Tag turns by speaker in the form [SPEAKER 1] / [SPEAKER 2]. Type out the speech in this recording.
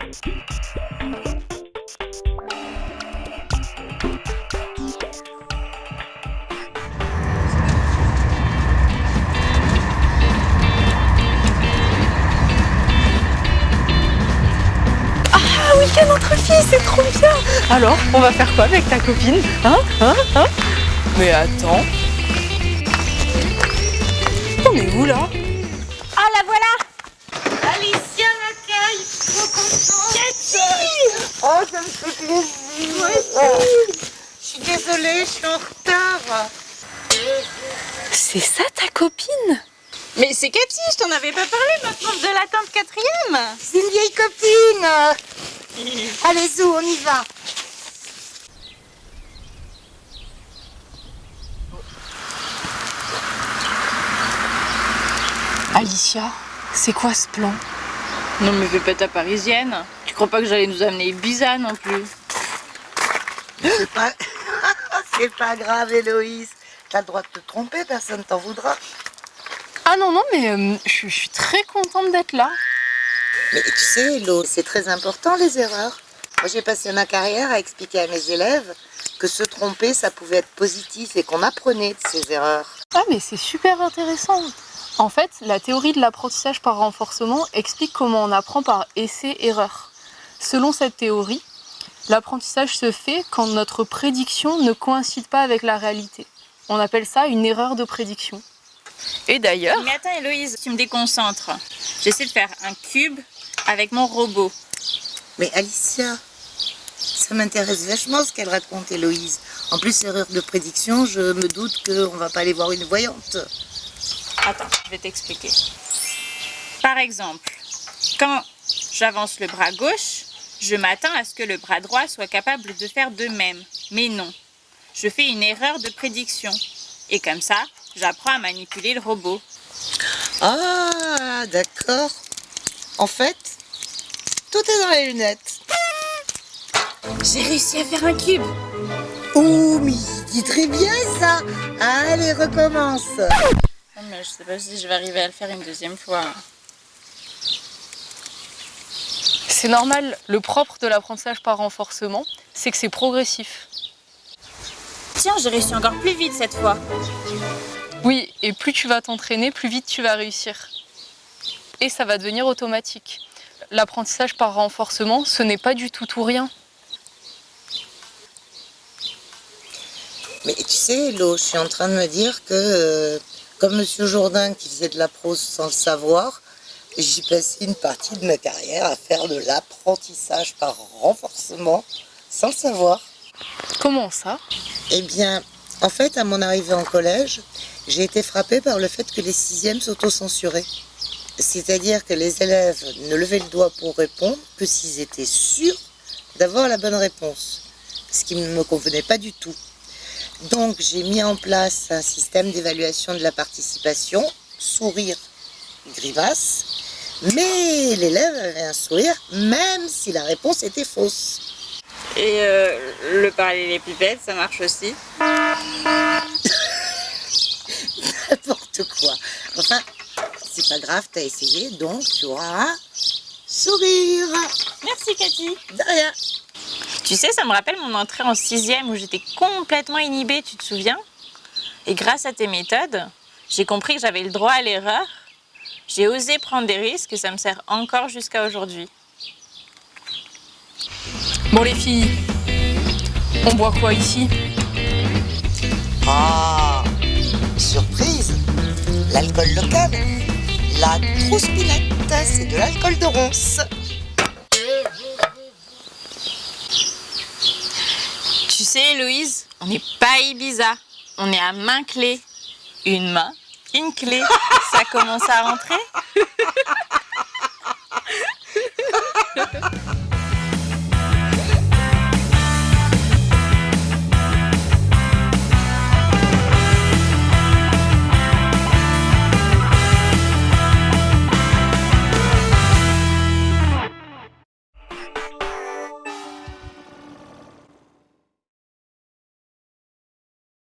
[SPEAKER 1] Ah, week-end entre filles, c'est trop bien. Alors, on va faire quoi avec ta copine Hein Hein Hein? Mais attends. On est où là?
[SPEAKER 2] Oh, ça me fait plaisir.
[SPEAKER 3] Moi aussi Je suis désolée, je suis en retard.
[SPEAKER 1] C'est ça ta copine?
[SPEAKER 3] Mais c'est Cathy, je t'en avais pas parlé, ma prof de la tante quatrième
[SPEAKER 2] C'est une vieille copine. Allez, Zou, on y va.
[SPEAKER 1] Alicia, c'est quoi ce plan?
[SPEAKER 3] Non mais fais pas ta parisienne. Tu crois pas que j'allais nous amener Ibiza non plus
[SPEAKER 2] C'est pas... Grave, Héloïse. T'as le droit de te tromper, personne t'en voudra.
[SPEAKER 1] Ah non, non, mais euh, je je suis très contente d'être là.
[SPEAKER 2] Mais tu sais, Hélo, c'est très important, les erreurs. Moi, j'ai passé ma carrière à expliquer à mes élèves que se tromper, ça pouvait être positif et qu'on apprenait de ces erreurs.
[SPEAKER 1] Ah mais c'est super intéressant. En fait, la théorie de l'apprentissage par renforcement explique comment on apprend par essai-erreur. Selon cette théorie, l'apprentissage se fait quand notre prédiction ne coïncide pas avec la réalité. On appelle ça une erreur de prédiction. Et d'ailleurs,
[SPEAKER 3] Mais attends Héloïse, tu me déconcentres. J'essaie de faire un cube avec mon robot.
[SPEAKER 2] Mais Alicia, ça m'intéresse vachement ce qu'elle raconte, Héloïse. En plus, erreur de prédiction, je me doute qu'on va pas aller voir une voyante.
[SPEAKER 3] Attends, je vais t'expliquer. Par exemple, quand j'avance le bras gauche, je m'attends à ce que le bras droit soit capable de faire de même. Mais non, je fais une erreur de prédiction. Et comme ça, j'apprends à manipuler le robot.
[SPEAKER 2] Ah, d'accord. En fait, tout est dans les lunettes.
[SPEAKER 3] J'ai réussi à faire un cube.
[SPEAKER 2] Oh, mais dis très bien ça. Allez, recommence.
[SPEAKER 3] Ah, mais je sais pas si je vais arriver à le faire une deuxième fois.
[SPEAKER 1] C'est normal, le propre de l'apprentissage par renforcement, c'est que c'est progressif.
[SPEAKER 3] Tiens, j'ai réussi encore plus vite cette fois.
[SPEAKER 1] Oui, et plus tu vas t'entraîner, plus vite tu vas réussir. Et ça va devenir automatique. L'apprentissage par renforcement, ce n'est pas du tout tout rien.
[SPEAKER 2] Mais tu sais, Lo, je suis en train de me dire que, euh, comme Monsieur Jourdain qui faisait de la prose sans le savoir, j'ai passé une partie de ma carrière à faire de l'apprentissage par renforcement sans le savoir.
[SPEAKER 1] Comment ça?
[SPEAKER 2] Eh bien, en fait, à mon arrivée en collège, j'ai été frappée par le fait que les sixièmes s'autocensuraient. C'est-à-dire que les élèves ne levaient le doigt pour répondre que s'ils étaient sûrs d'avoir la bonne réponse, ce qui ne me convenait pas du tout. Donc j'ai mis en place un système d'évaluation de la participation, sourire, grimace, mais l'élève avait un sourire même si la réponse était fausse.
[SPEAKER 3] Et euh, le parallélépipède, ça marche aussi.
[SPEAKER 2] N'importe quoi. Enfin, c'est pas grave, t'as essayé, donc tu auras un sourire.
[SPEAKER 3] Merci Cathy.
[SPEAKER 2] De rien.
[SPEAKER 3] Tu sais, ça me rappelle mon entrée en sixième où j'étais complètement inhibée, tu te souviens? Et grâce à tes méthodes, j'ai compris que j'avais le droit à l'erreur. J'ai osé prendre des risques et ça me sert encore jusqu'à aujourd'hui.
[SPEAKER 1] Bon les filles, on boit quoi ici?
[SPEAKER 2] Ah, surprise L'alcool local, la trouspinette, c'est de l'alcool de ronce.
[SPEAKER 3] Tu sais, Héloïse, on n'est pas Ibiza, on est à main clé. Une main, une clé. Ça commence à rentrer?